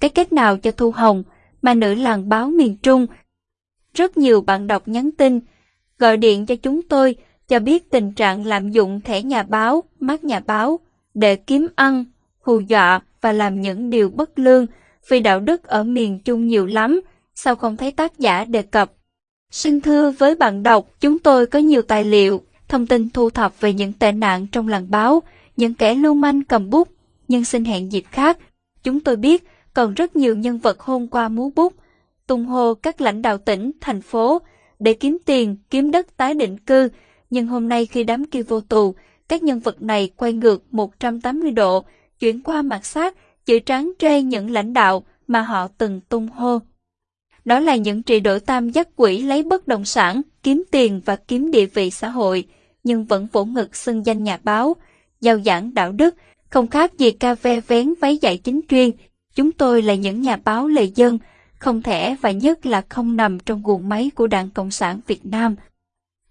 cái kết nào cho Thu Hồng, mà nữ làng báo miền Trung. Rất nhiều bạn đọc nhắn tin, gọi điện cho chúng tôi cho biết tình trạng lạm dụng thẻ nhà báo, mát nhà báo để kiếm ăn, hù dọa và làm những điều bất lương vì đạo đức ở miền Trung nhiều lắm, sao không thấy tác giả đề cập. Xin thưa với bạn đọc, chúng tôi có nhiều tài liệu, thông tin thu thập về những tệ nạn trong làng báo, những kẻ lưu manh cầm bút, nhưng xin hẹn dịp khác. Chúng tôi biết còn rất nhiều nhân vật hôm qua múa bút, tung hô các lãnh đạo tỉnh, thành phố để kiếm tiền, kiếm đất tái định cư, nhưng hôm nay khi đám kia vô tù, các nhân vật này quay ngược 180 độ, chuyển qua mặt sát, chữ trắng trê những lãnh đạo mà họ từng tung hô. Đó là những trị đổi tam giác quỷ lấy bất động sản, kiếm tiền và kiếm địa vị xã hội, nhưng vẫn vỗ ngực xưng danh nhà báo, giao giảng đạo đức, không khác gì ca ve vén váy dạy chính chuyên. Chúng tôi là những nhà báo lệ dân, không thể và nhất là không nằm trong guồng máy của Đảng Cộng sản Việt Nam.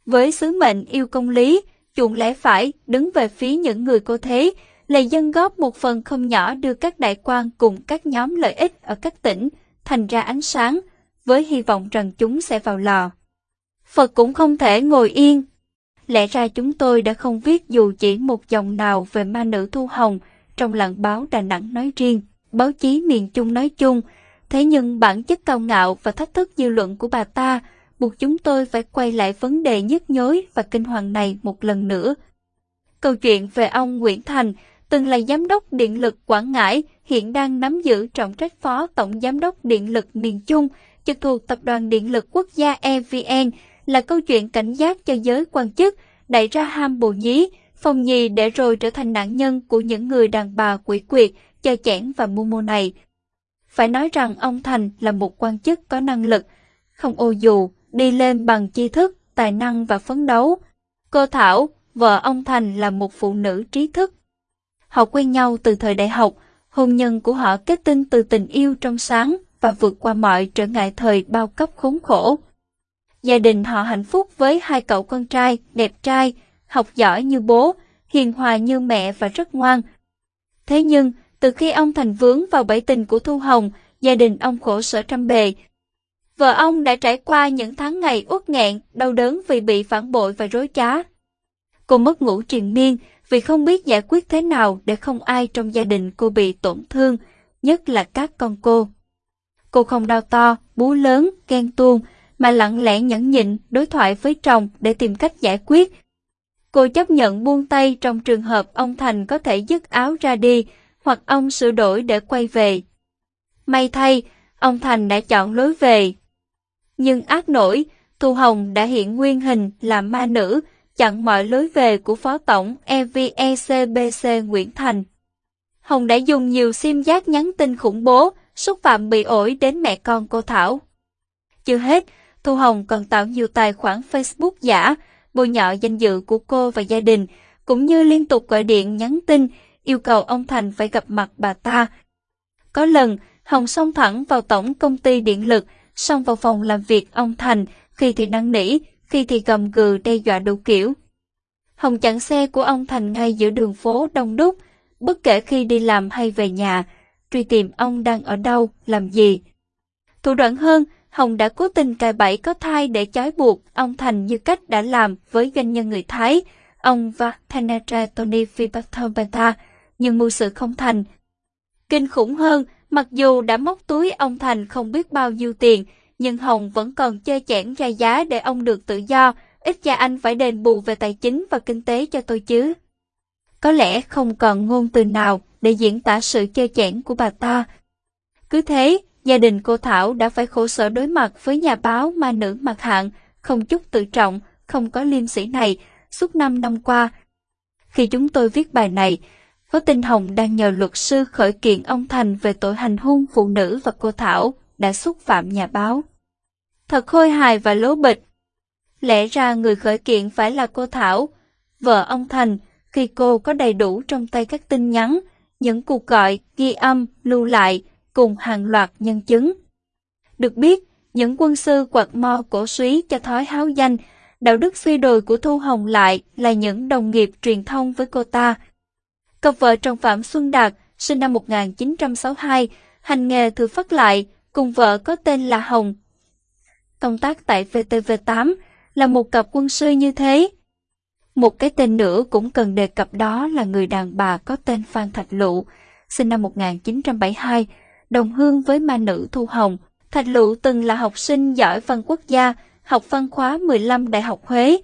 Với sứ mệnh yêu công lý, chuộng lẽ phải, đứng về phía những người cô thế, lệ dân góp một phần không nhỏ đưa các đại quan cùng các nhóm lợi ích ở các tỉnh thành ra ánh sáng, với hy vọng rằng chúng sẽ vào lò. Phật cũng không thể ngồi yên. Lẽ ra chúng tôi đã không viết dù chỉ một dòng nào về ma nữ Thu Hồng trong làng báo Đà Nẵng nói riêng, báo chí miền Trung nói chung. Thế nhưng bản chất cao ngạo và thách thức dư luận của bà ta buộc chúng tôi phải quay lại vấn đề nhức nhối và kinh hoàng này một lần nữa. Câu chuyện về ông Nguyễn Thành, từng là giám đốc điện lực Quảng Ngãi, hiện đang nắm giữ trọng trách phó tổng giám đốc điện lực miền Trung, trực thuộc Tập đoàn Điện lực Quốc gia EVN, là câu chuyện cảnh giác cho giới quan chức, đẩy ra ham bồ nhí, phòng nhì để rồi trở thành nạn nhân của những người đàn bà quỷ quyệt, chơi chẽn và mưu mô này. Phải nói rằng ông Thành là một quan chức có năng lực, không ô dù, đi lên bằng tri thức, tài năng và phấn đấu. Cô Thảo, vợ ông Thành là một phụ nữ trí thức. Họ quen nhau từ thời đại học, hôn nhân của họ kết tinh từ tình yêu trong sáng và vượt qua mọi trở ngại thời bao cấp khốn khổ. Gia đình họ hạnh phúc với hai cậu con trai đẹp trai, học giỏi như bố, hiền hòa như mẹ và rất ngoan. Thế nhưng, từ khi ông Thành vướng vào bẫy tình của Thu Hồng, gia đình ông khổ sở trăm bề, Vợ ông đã trải qua những tháng ngày uất nghẹn, đau đớn vì bị phản bội và rối trá. Cô mất ngủ triền miên vì không biết giải quyết thế nào để không ai trong gia đình cô bị tổn thương, nhất là các con cô. Cô không đau to, bú lớn, ghen tuông, mà lặng lẽ nhẫn nhịn đối thoại với chồng để tìm cách giải quyết. Cô chấp nhận buông tay trong trường hợp ông Thành có thể dứt áo ra đi, hoặc ông sửa đổi để quay về. May thay, ông Thành đã chọn lối về, nhưng ác nổi, Thu Hồng đã hiện nguyên hình là ma nữ, chặn mọi lối về của Phó Tổng EVECBC Nguyễn Thành. Hồng đã dùng nhiều sim giác nhắn tin khủng bố, xúc phạm bị ổi đến mẹ con cô Thảo. Chưa hết, Thu Hồng còn tạo nhiều tài khoản Facebook giả, bôi nhọ danh dự của cô và gia đình, cũng như liên tục gọi điện nhắn tin, yêu cầu ông Thành phải gặp mặt bà ta. Có lần, Hồng xông thẳng vào tổng công ty điện lực, xông vào phòng làm việc ông Thành, khi thì năn nỉ, khi thì gầm gừ đe dọa đủ kiểu. Hồng chặn xe của ông Thành ngay giữa đường phố đông đúc, bất kể khi đi làm hay về nhà, truy tìm ông đang ở đâu, làm gì. Thủ đoạn hơn, Hồng đã cố tình cài bẫy có thai để chói buộc ông Thành như cách đã làm với doanh nhân người Thái, ông và Thanatra Tony Vipathobata, nhưng mưu sự không thành. Kinh khủng hơn, Mặc dù đã móc túi ông Thành không biết bao nhiêu tiền, nhưng Hồng vẫn còn chơi chẽn ra giá để ông được tự do, ít ra anh phải đền bù về tài chính và kinh tế cho tôi chứ. Có lẽ không còn ngôn từ nào để diễn tả sự chơi chẽn của bà ta. Cứ thế, gia đình cô Thảo đã phải khổ sở đối mặt với nhà báo ma nữ mặt hạng, không chút tự trọng, không có liêm sĩ này, suốt năm năm qua. Khi chúng tôi viết bài này, có tin Hồng đang nhờ luật sư khởi kiện ông Thành về tội hành hung phụ nữ và cô Thảo đã xúc phạm nhà báo. Thật khôi hài và lố bịch. Lẽ ra người khởi kiện phải là cô Thảo, vợ ông Thành, khi cô có đầy đủ trong tay các tin nhắn, những cuộc gọi, ghi âm, lưu lại, cùng hàng loạt nhân chứng. Được biết, những quân sư quạt mo cổ suý cho thói háo danh, đạo đức suy đồi của Thu Hồng lại là những đồng nghiệp truyền thông với cô ta, Cặp vợ chồng Phạm Xuân Đạt, sinh năm 1962, hành nghề thử phát lại, cùng vợ có tên là Hồng. Công tác tại VTV8 là một cặp quân sư như thế. Một cái tên nữa cũng cần đề cập đó là người đàn bà có tên Phan Thạch Lụ, sinh năm 1972, đồng hương với ma nữ Thu Hồng. Thạch Lụ từng là học sinh giỏi văn quốc gia, học văn khóa 15 Đại học Huế.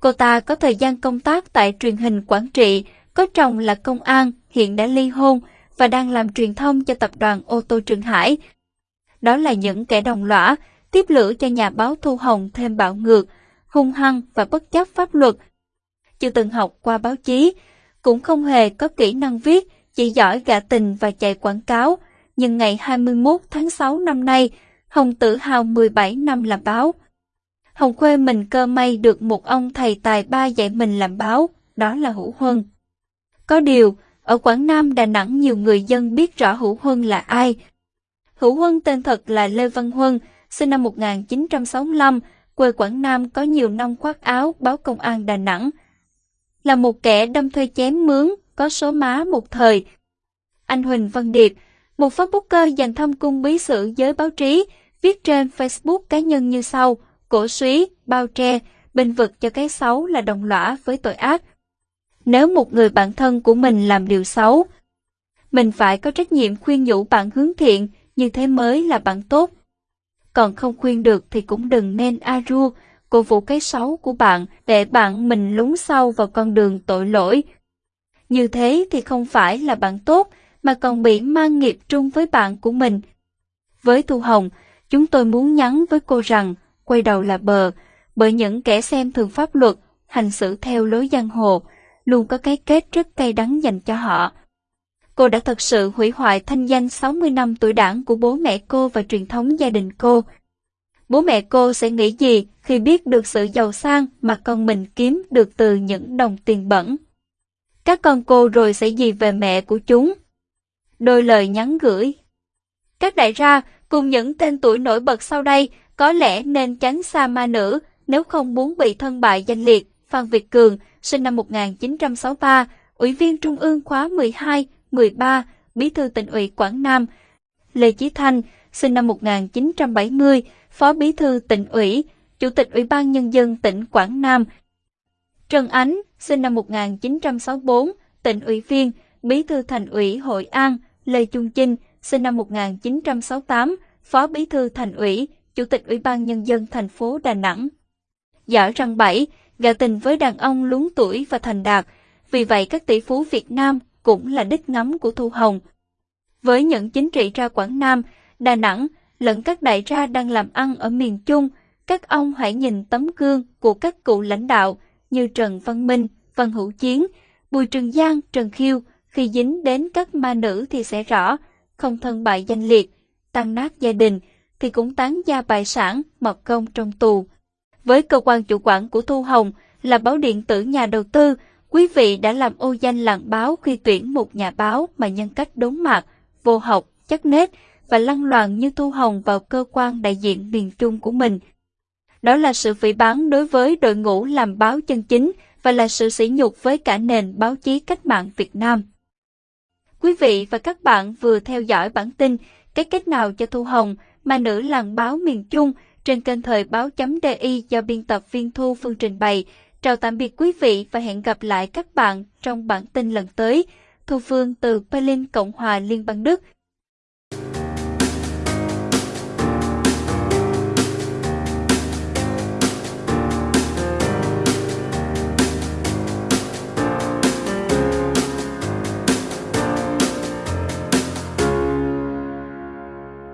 Cô ta có thời gian công tác tại truyền hình Quảng Trị, có chồng là công an, hiện đã ly hôn và đang làm truyền thông cho tập đoàn ô tô Trường Hải. Đó là những kẻ đồng lõa, tiếp lửa cho nhà báo Thu Hồng thêm bạo ngược, hung hăng và bất chấp pháp luật. Chưa từng học qua báo chí, cũng không hề có kỹ năng viết, chỉ giỏi gạ tình và chạy quảng cáo. Nhưng ngày 21 tháng 6 năm nay, Hồng tự hào 17 năm làm báo. Hồng khuê mình cơ may được một ông thầy tài ba dạy mình làm báo, đó là Hữu Huân. Có điều, ở Quảng Nam Đà Nẵng nhiều người dân biết rõ Hữu Huân là ai. Hữu Huân tên thật là Lê Văn Huân, sinh năm 1965, quê Quảng Nam có nhiều năm khoác áo báo công an Đà Nẵng. Là một kẻ đâm thuê chém mướn, có số má một thời. Anh Huỳnh Văn Điệp, một Facebooker dành thăm cung bí sự giới báo chí, viết trên Facebook cá nhân như sau, cổ suý, bao tre, bình vực cho cái xấu là đồng lõa với tội ác. Nếu một người bạn thân của mình làm điều xấu, mình phải có trách nhiệm khuyên nhủ bạn hướng thiện, như thế mới là bạn tốt. Còn không khuyên được thì cũng đừng nên a rua, cổ vũ cái xấu của bạn để bạn mình lún sâu vào con đường tội lỗi. Như thế thì không phải là bạn tốt, mà còn bị mang nghiệp trung với bạn của mình. Với Thu Hồng, chúng tôi muốn nhắn với cô rằng, quay đầu là bờ, bởi những kẻ xem thường pháp luật, hành xử theo lối giang hồ, luôn có cái kết rất cay đắng dành cho họ. Cô đã thật sự hủy hoại thanh danh 60 năm tuổi đảng của bố mẹ cô và truyền thống gia đình cô. Bố mẹ cô sẽ nghĩ gì khi biết được sự giàu sang mà con mình kiếm được từ những đồng tiền bẩn? Các con cô rồi sẽ gì về mẹ của chúng? Đôi lời nhắn gửi. Các đại gia, cùng những tên tuổi nổi bật sau đây, có lẽ nên tránh xa ma nữ nếu không muốn bị thân bại danh liệt. Phan Việt Cường, sinh năm 1963, Ủy viên Trung ương khóa 12, 13, Bí thư tỉnh ủy Quảng Nam. Lê Chí Thanh, sinh năm 1970, Phó Bí thư tỉnh ủy, Chủ tịch Ủy ban Nhân dân tỉnh Quảng Nam. Trần Ánh, sinh năm 1964, tỉnh ủy viên, Bí thư Thành ủy Hội An. Lê Trung Chinh, sinh năm 1968, Phó Bí thư Thành ủy, Chủ tịch Ủy ban Nhân dân thành phố Đà Nẵng. Giỏi răng 7, gạo tình với đàn ông luống tuổi và thành đạt, vì vậy các tỷ phú Việt Nam cũng là đích ngắm của Thu Hồng. Với những chính trị ra Quảng Nam, Đà Nẵng lẫn các đại gia đang làm ăn ở miền Trung, các ông hãy nhìn tấm gương của các cụ lãnh đạo như Trần Văn Minh, Văn Hữu Chiến, Bùi Trường Giang, Trần Khiêu khi dính đến các ma nữ thì sẽ rõ, không thân bại danh liệt, tăng nát gia đình thì cũng tán gia bại sản, mọc công trong tù. Với cơ quan chủ quản của Thu Hồng là báo điện tử nhà đầu tư, quý vị đã làm ô danh làng báo khi tuyển một nhà báo mà nhân cách đốn mạc, vô học, chắc nết và lăng loàn như Thu Hồng vào cơ quan đại diện miền Trung của mình. Đó là sự phỉ báng đối với đội ngũ làm báo chân chính và là sự sỉ nhục với cả nền báo chí cách mạng Việt Nam. Quý vị và các bạn vừa theo dõi bản tin Cái cách nào cho Thu Hồng mà nữ làng báo miền Trung trên kênh thời báo.di do biên tập viên Thu Phương trình bày. Chào tạm biệt quý vị và hẹn gặp lại các bạn trong bản tin lần tới. Thu Phương từ Berlin, Cộng hòa Liên bang Đức.